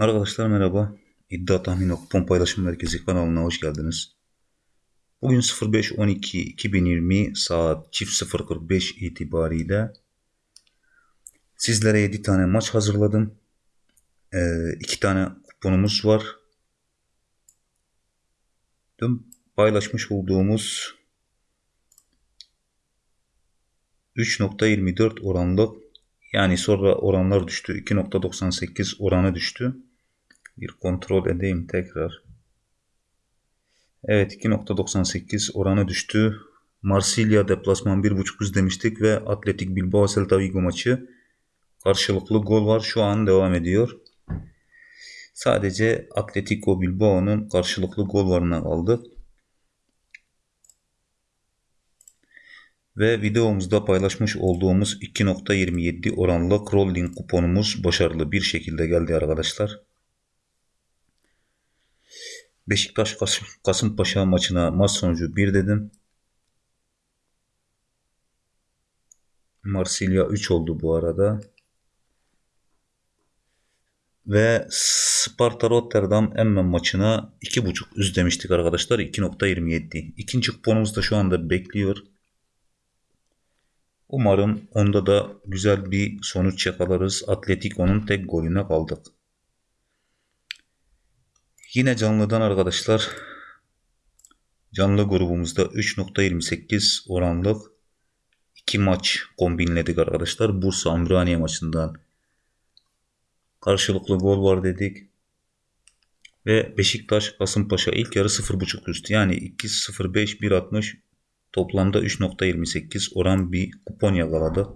Arkadaşlar merhaba. İddia Tahmin Kupon Paylaşım Merkezi kanalına hoş geldiniz. Bugün 05.12.2020 saat çift 0.45 itibariyle sizlere 7 tane maç hazırladım. 2 ee, tane kuponumuz var. Dün paylaşmış olduğumuz 3.24 oranlı yani sonra oranlar düştü. 2.98 oranı düştü. Bir kontrol edeyim tekrar. Evet 2.98 oranı düştü. Marsilya deplasman 1.5 üst demiştik ve Atletik Bilbao Celta Vigo maçı karşılıklı gol var. Şu an devam ediyor. Sadece Atletico Bilbao'nun karşılıklı gol varına aldık. Ve videomuzda paylaşmış olduğumuz 2.27 oranlı crawling kuponumuz başarılı bir şekilde geldi arkadaşlar. Beşiktaş Kasımpaşa maçına maç sonucu 1 dedim. Marsilya 3 oldu bu arada. Ve Sparta Rotterdam Emmen maçına 2.5 üst demiştik arkadaşlar. 2.27. İkinci kuponumuz da şu anda bekliyor. Umarım onda da güzel bir sonuç yakalarız. Atletico'nun tek golüne kaldık. Yine canlıdan arkadaşlar canlı grubumuzda 3.28 oranlık 2 maç kombinledik arkadaşlar. Bursa Ümraniye maçından karşılıklı gol var dedik. Ve Beşiktaş Kasımpaşa ilk yarı 0.5 üst yani 2.05 1.60 Toplamda 3.28 oran bir kupon yakaladı.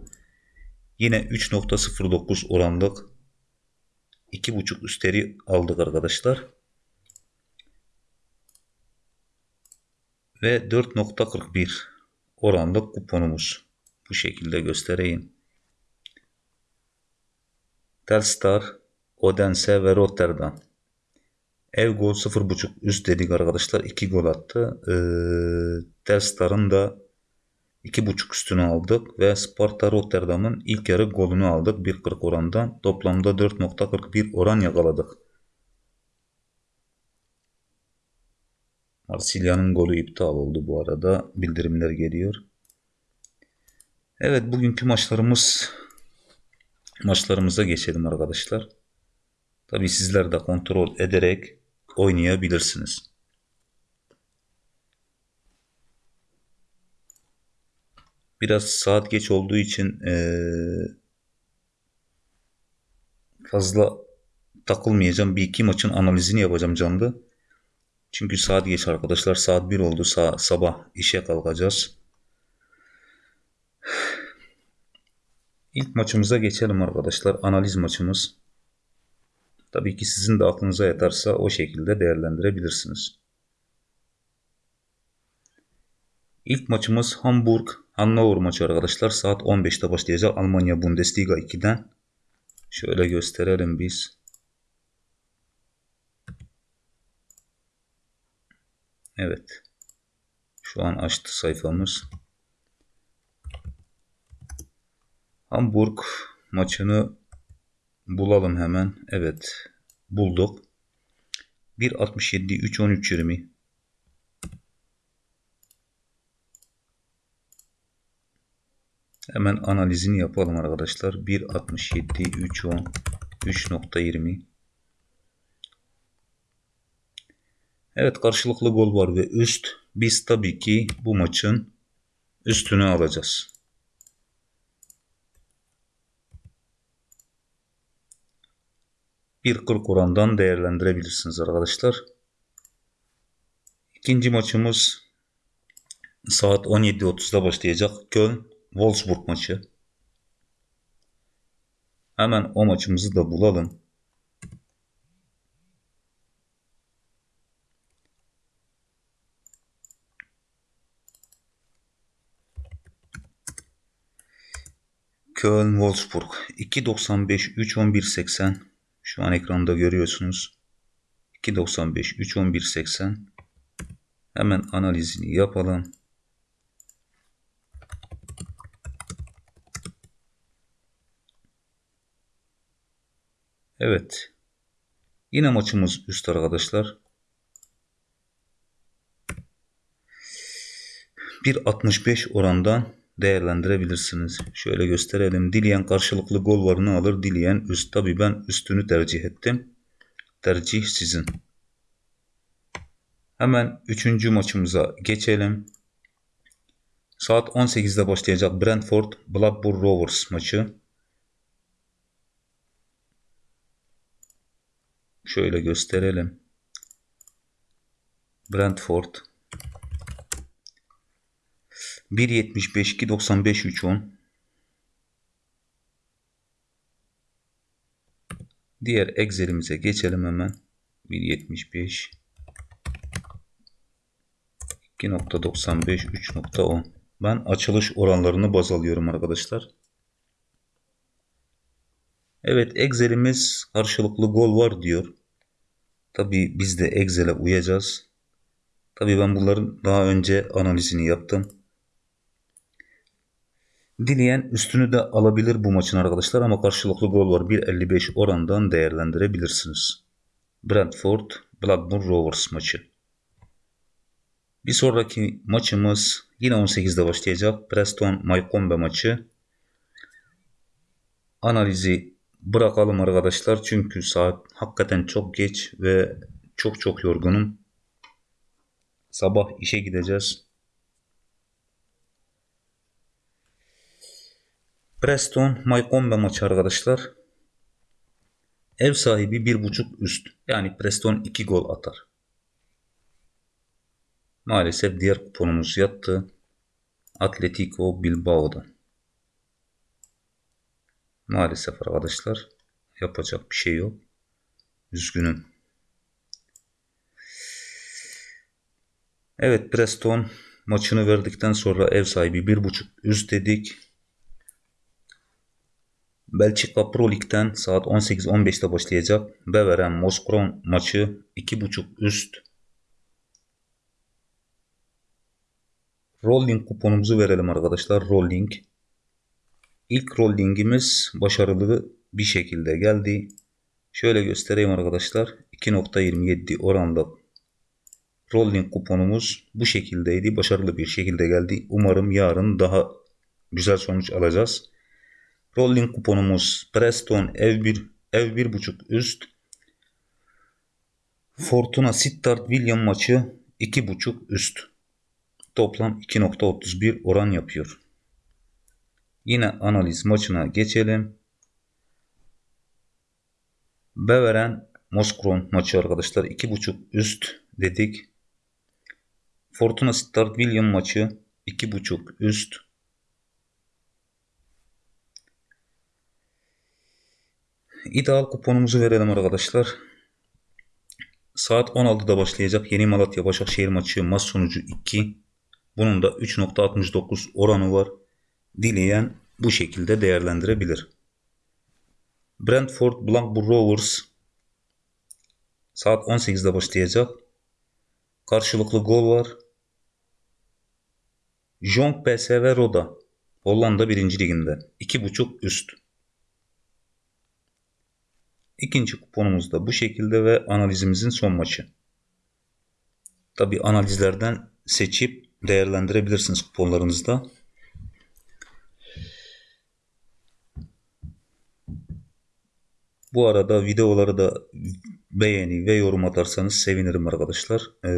Yine 3.09 oranlık 2.5 üsteri aldık arkadaşlar. Ve 4.41 oranlık kuponumuz. Bu şekilde göstereyim. Telstar, Odense ve Rotterdam. Ev gol 0.5 üst dedik arkadaşlar. 2 gol attı. Ee, Telstar'ın da 2.5 üstünü aldık ve Sparta Rotterdam'ın ilk yarı golünü aldık 1.40 orandan. Toplamda 4.41 oran yakaladık. Marsilya'nın golü iptal oldu bu arada. Bildirimler geliyor. Evet bugünkü maçlarımız maçlarımıza geçelim arkadaşlar. Tabi sizler de kontrol ederek oynayabilirsiniz. Biraz saat geç olduğu için ee, fazla takılmayacağım. Bir iki maçın analizini yapacağım canlı. Çünkü saat geç arkadaşlar. Saat 1 oldu. Sa sabah işe kalkacağız. İlk maçımıza geçelim arkadaşlar. Analiz maçımız. Tabii ki sizin de aklınıza yatarsa o şekilde değerlendirebilirsiniz. İlk maçımız Hamburg Hannover maçı arkadaşlar. Saat 15'te başlayacak Almanya Bundesliga 2'den. Şöyle gösterelim biz. Evet. Şu an açtı sayfamız. Hamburg maçını bulalım hemen. Evet. Bulduk. 1.67 3.13 20 Hemen analizini yapalım arkadaşlar. 1.67 3.10 3.20 Evet karşılıklı gol var ve üst. Biz tabii ki bu maçın üstünü alacağız. Bir 40 orandan değerlendirebilirsiniz arkadaşlar. İkinci maçımız saat 17.30'da başlayacak. Köln Wolfsburg maçı. Hemen o maçımızı da bulalım. Köln Wolfsburg 2.95 3.11.80 şu an ekranda görüyorsunuz. 2.95 3.11.80 hemen analizini yapalım. Evet. Yine maçımız üst arkadaşlar. 1.65 orandan değerlendirebilirsiniz. Şöyle gösterelim. Dileyen karşılıklı gol varını alır. Dileyen üst. Tabi ben üstünü tercih ettim. Tercih sizin. Hemen üçüncü maçımıza geçelim. Saat 18'de başlayacak Brentford Blackburn Rovers maçı. Şöyle gösterelim. Brentford 1.75 2.95 3.10 Diğer Excel'imize geçelim hemen. 1.75 2.95 3.10 Ben açılış oranlarını baz alıyorum arkadaşlar. Evet Excel'imiz karşılıklı gol var diyor. Tabi biz de Excel'e uyacağız. Tabi ben bunların daha önce analizini yaptım. Dileyen üstünü de alabilir bu maçın arkadaşlar ama karşılıklı gol var. 1.55 orandan değerlendirebilirsiniz. Brentford Blackburn Rovers maçı. Bir sonraki maçımız yine 18'de başlayacak. Preston Maykombe maçı. Analizi bırakalım arkadaşlar. Çünkü saat hakikaten çok geç ve çok çok yorgunum. Sabah işe gideceğiz. Preston Maykombe maçı arkadaşlar. Ev sahibi bir buçuk üst. Yani Preston 2 gol atar. Maalesef diğer kuponumuz yattı. Atletico Bilbao'dan. Maalesef arkadaşlar yapacak bir şey yok. Üzgünüm. Evet Preston maçını verdikten sonra ev sahibi bir buçuk üst dedik. Belçika Pro Lig'den saat 18-15'te başlayacak. Beveren Moskron maçı 2.5 üst. Rolling kuponumuzu verelim arkadaşlar. Rolling. İlk rollingimiz başarılı bir şekilde geldi. Şöyle göstereyim arkadaşlar. 2.27 oranda rolling kuponumuz bu şekildeydi. Başarılı bir şekilde geldi. Umarım yarın daha güzel sonuç alacağız. Rolling kuponumuz Preston ev 1 ev 1.5 üst. Fortuna Sittard William maçı 2.5 üst. Toplam 2.31 oran yapıyor. Yine analiz maçına geçelim. Beveren Moskron maçı arkadaşlar 2.5 üst dedik. Fortuna Sittard William maçı 2.5 üst. İdeal kuponumuzu verelim arkadaşlar. Saat 16'da başlayacak Yeni Malatya Başakşehir maçı maç sonucu 2. Bunun da 3.69 oranı var. Dileyen bu şekilde değerlendirebilir. Brentford Blackburn Rovers saat 18'de başlayacak. Karşılıklı gol var. Jong PSV Roda Hollanda 1. liginde 2.5 üst. İkinci kuponumuz da bu şekilde ve analizimizin son maçı. Tabi analizlerden seçip değerlendirebilirsiniz kuponlarınızda. Bu arada videoları da beğeni ve yorum atarsanız sevinirim arkadaşlar. Ee,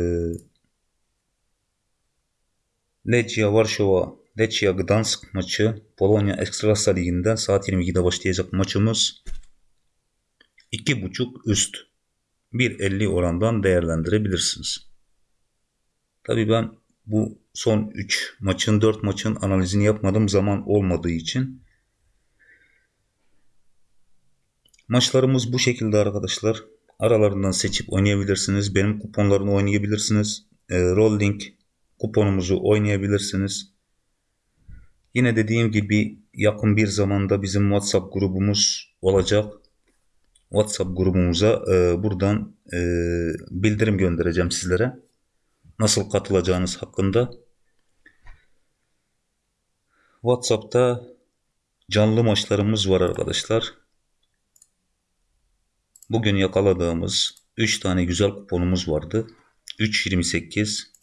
Lechia Varşova Lechia Gdansk maçı Polonya Ekstrasa Ligi'nden saat 22'de başlayacak maçımız 2.5 üst 1.50 orandan değerlendirebilirsiniz. Tabi ben bu son 3 maçın 4 maçın analizini yapmadım zaman olmadığı için. Maçlarımız bu şekilde arkadaşlar. Aralarından seçip oynayabilirsiniz. Benim kuponlarını oynayabilirsiniz. E, rolling kuponumuzu oynayabilirsiniz. Yine dediğim gibi yakın bir zamanda bizim WhatsApp grubumuz olacak. WhatsApp grubumuza e, buradan e, bildirim göndereceğim sizlere. Nasıl katılacağınız hakkında. WhatsApp'ta canlı maçlarımız var arkadaşlar. bugün yakaladığımız 3 tane güzel kuponumuz vardı. 3.28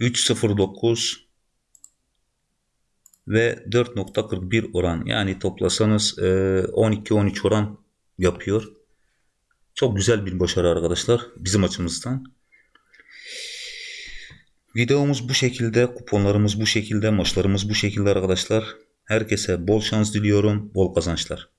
3.09 ve 4.41 oran yani toplasanız 12-13 oran yapıyor. Çok güzel bir başarı arkadaşlar bizim açımızdan. Videomuz bu şekilde, kuponlarımız bu şekilde, maçlarımız bu şekilde arkadaşlar. Herkese bol şans diliyorum, bol kazançlar.